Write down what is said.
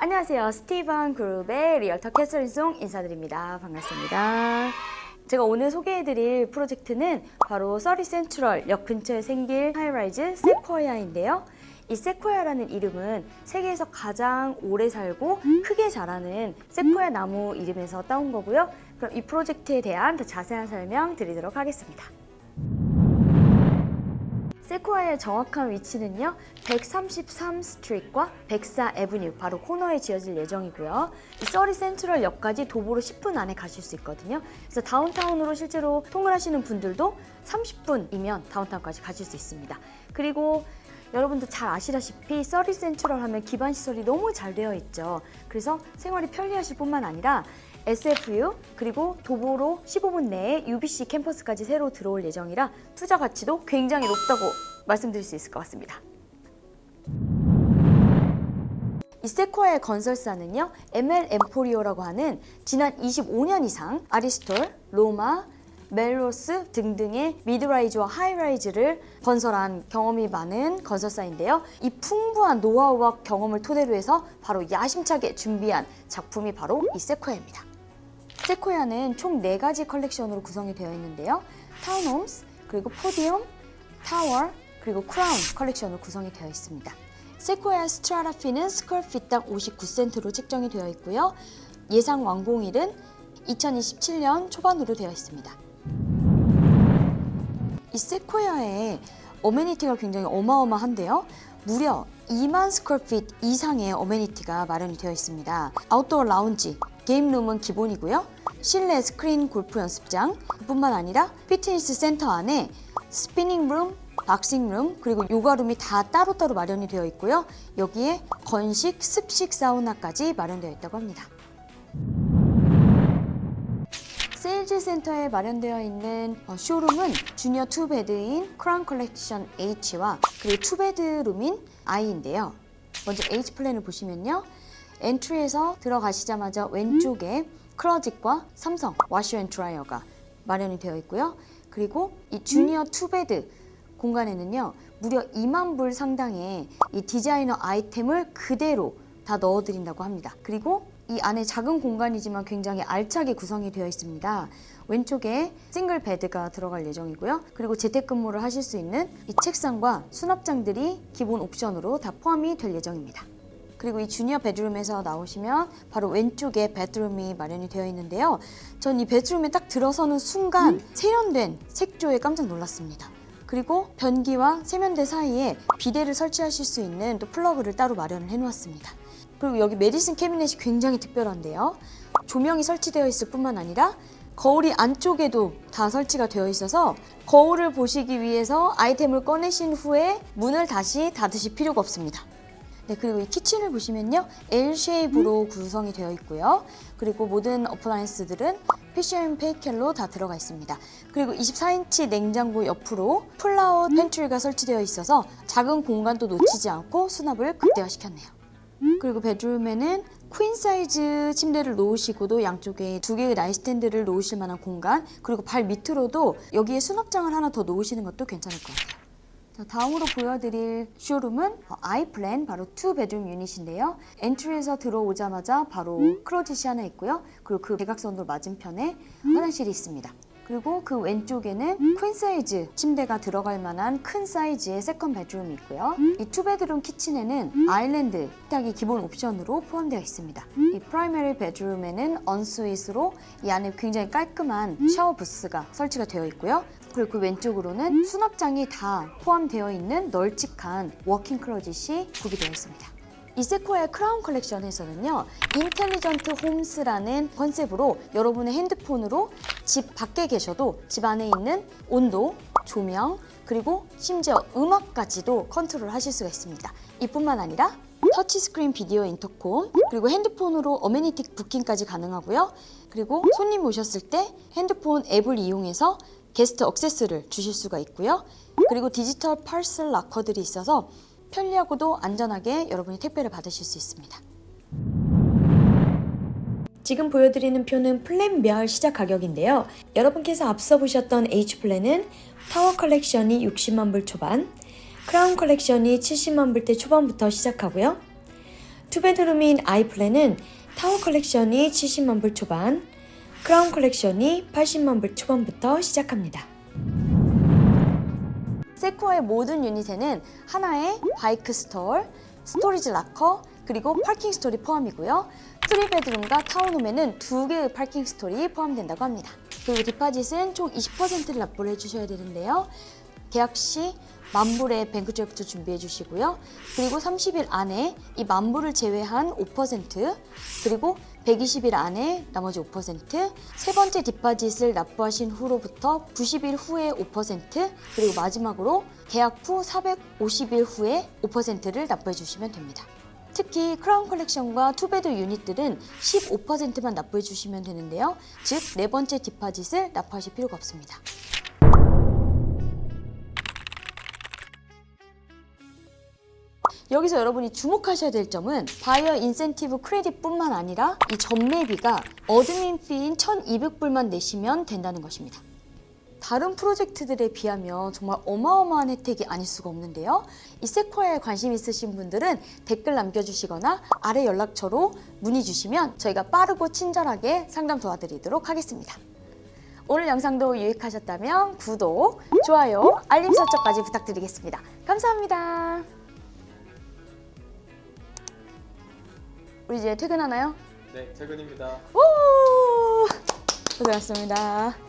안녕하세요. 스티븐 그룹의 realtor 캐서린송 인사드립니다. 반갑습니다. 제가 오늘 소개해드릴 프로젝트는 바로 서리 센트럴 역 근처에 생길 high-rise Sequoia인데요. 이 Sequoia라는 이름은 세계에서 가장 오래 살고 크게 자라는 세쿼이아 나무 이름에서 따온 거고요. 그럼 이 프로젝트에 대한 더 자세한 설명 드리도록 하겠습니다. Sequoia의 정확한 위치는요 133 Street과 104 Avenue 바로 코너에 지어질 예정이고요. 이 Surrey Central 역까지 도보로 10분 안에 가실 수 있거든요. 그래서 다운타운으로 실제로 통근하시는 분들도 30분이면 다운타운까지 가실 수 있습니다. 그리고 여러분도 잘 아시다시피 Surrey Central 하면 기반 시설이 너무 잘 되어 있죠 그래서 생활이 편리하실 뿐만 아니라 SFU 그리고 도보로 15분 내에 UBC 캠퍼스까지 새로 들어올 예정이라 투자 가치도 굉장히 높다고 말씀드릴 수 있을 것 같습니다. 이 Sequoia의 건설사는요 ML Emporio라고 하는 지난 25년 이상 Aristotle, Roma, Melrose 등등의 mid-rise와 high-rise를 건설한 경험이 많은 건설사인데요. 이 풍부한 노하우와 경험을 토대로 해서 바로 야심차게 준비한 작품이 바로 이 Sequoia입니다. Sequoia는 총 4가지 컬렉션으로 구성이 되어 있는데요. townhomes, 그리고 podium, 타워, 그리고 크라운 컬렉션으로 구성이 되어 있습니다. 세코야 스트라라피는 스컬핏당 59센트로 책정이 되어 있고요. 예상 완공일은 2027년 초반으로 되어 있습니다. 이 Sequoia의 amenity가 굉장히 어마어마한데요. 무려 2만 square feet 이상의 amenity가 마련이 되어 있습니다. 아웃도어 라운지, game room은 기본이고요. 실내 스크린 골프 연습장 뿐만 아니라 피트니스 센터 안에 spinning room, boxing room, 그리고 요가 room이 다 따로따로 마련이 되어 있고요. 여기에 건식, 습식 사우나까지 마련되어 있다고 합니다. sales 센터에 마련되어 있는 어, 쇼룸은 junior two bed인 크라운 컬렉션 H와 그리고 two bedroom인 I인데요. 먼저 H plan을 보시면요. entry에서 들어가시자마자 왼쪽에 closet과 삼성 washer and dryer가 마련이 되어 있고요. 그리고 이 junior two bed 공간에는요. 무려 2만 불 상당의 이 디자이너 아이템을 그대로 다 넣어드린다고 합니다. 그리고 이 안에 작은 공간이지만 굉장히 알차게 구성이 되어 있습니다. 왼쪽에 single bed가 들어갈 예정이고요. 그리고 재택근무를 하실 수 있는 이 책상과 수납장들이 기본 옵션으로 다 포함이 될 예정입니다. 그리고 이 junior bedroom에서 나오시면 바로 왼쪽에 bedroom이 마련이 되어 있는데요. 전 이 bedroom에 딱 들어서는 순간 세련된 색조에 깜짝 놀랐습니다. 그리고 변기와 세면대 사이에 비데를 설치하실 수 있는 또 플러그를 따로 마련을 해놓았습니다. 그리고 여기 medicine cabinet이 굉장히 특별한데요. 조명이 설치되어 있을 뿐만 아니라 거울이 안쪽에도 다 설치가 되어 있어서 거울을 보시기 위해서 아이템을 꺼내신 후에 문을 다시 닫으실 필요가 없습니다. 네, 그리고 이 kitchen을 보시면요. L 쉐입으로 구성이 되어 있고요. 그리고 모든 appliance들은 Fisher & Paykel로 다 들어가 있습니다. 그리고 24인치 냉장고 옆으로 pull-out pantry가 설치되어 있어서 작은 공간도 놓치지 않고 수납을 극대화시켰네요. 그리고 bedroom에는 queen 사이즈 침대를 놓으시고도 양쪽에 두 개의 nightstand를 놓으실 만한 공간 그리고 발 밑으로도 여기에 수납장을 하나 더 놓으시는 것도 괜찮을 것 같아요. 자, 다음으로 보여드릴 쇼룸은 I plan 바로 two bedroom unit인데요. entry에서 들어오자마자 바로 closet이 하나 있고요. 그리고 그 대각선으로 맞은편에 화장실이 있습니다. 그리고 그 왼쪽에는 queen 사이즈 침대가 들어갈 만한 큰 사이즈의 second bedroom이 있고요. 이 two bedroom kitchen에는 island 식탁이 기본 옵션으로 포함되어 있습니다. 이 primary bedroom에는 ensuite으로 이 안에 굉장히 깔끔한 샤워 부스가 설치가 되어 있고요. 그리고 그 왼쪽으로는 수납장이 다 포함되어 있는 널찍한 walk-in closet이 구비되어 있습니다. 이 Sequoia의 크라운 컬렉션에서는요 intelligent homes라는 컨셉으로 여러분의 핸드폰으로 집 밖에 계셔도 집 안에 있는 온도, 조명, 그리고 심지어 음악까지도 컨트롤 하실 수가 있습니다. 이뿐만 아니라 터치스크린 비디오 intercom 그리고 핸드폰으로 amenity booking까지 가능하고요. 그리고 손님 오셨을 때 핸드폰 앱을 이용해서 guest access를 주실 수가 있고요. 그리고 디지털 parcel locker들이 있어서 편리하고도 안전하게 여러분이 택배를 받으실 수 있습니다. 지금 보여드리는 표는 plan별 시작 가격인데요. 여러분께서 앞서 보셨던 H plan은 타워 컬렉션이 60만 불 초반, 크라운 컬렉션이 70만 불대 초반부터 시작하고요. 투베드룸인 아이플랜은 타워 컬렉션이 70만 불 초반, 크라운 컬렉션이 80만 불 초반부터 시작합니다. Sequoia의 모든 unit에는 하나의 bike stall, storage locker, 그리고 parking stall이 포함이고요. three bedroom과 townhome에는 두 개의 parking stall이 포함된다고 합니다. 그리고 deposit은 총 20%를 납부를 해주셔야 되는데요. 계약 시 만불의 bank draft 준비해 주시고요. 그리고 30일 안에 이 만불을 제외한 5% 그리고 120일 안에 나머지 5%세 번째 deposit을 납부하신 후로부터 90일 후에 5% 그리고 마지막으로 계약 후 450일 후에 5%를 납부해 주시면 됩니다. 특히 크라운 컬렉션과 two bed unit들은 15%만 납부해 주시면 되는데요. 즉 네 번째 deposit을 납부하실 필요가 없습니다. 여기서 여러분이 주목하셔야 될 점은 buyer incentive credit뿐만 아니라 이 전매비가 admin fee인 1,200불만 내시면 된다는 것입니다. 다른 프로젝트들에 비하면 정말 어마어마한 혜택이 아닐 수가 없는데요. 이 세쿼에 관심 있으신 분들은 댓글 남겨주시거나 아래 연락처로 문의 주시면 저희가 빠르고 친절하게 상담 도와드리도록 하겠습니다. 오늘 영상도 유익하셨다면 구독, 좋아요, 알림 설정까지 부탁드리겠습니다. 감사합니다. 우리 이제 퇴근하나요? 네, 퇴근입니다. 오! 고생하셨습니다.